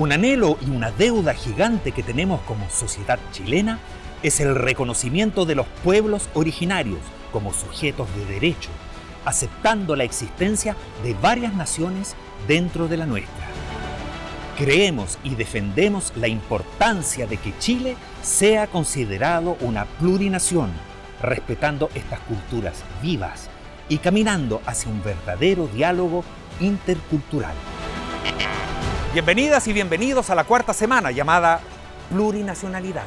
Un anhelo y una deuda gigante que tenemos como sociedad chilena es el reconocimiento de los pueblos originarios como sujetos de derecho, aceptando la existencia de varias naciones dentro de la nuestra. Creemos y defendemos la importancia de que Chile sea considerado una plurinación, respetando estas culturas vivas y caminando hacia un verdadero diálogo intercultural. Bienvenidas y bienvenidos a la cuarta semana llamada Plurinacionalidad.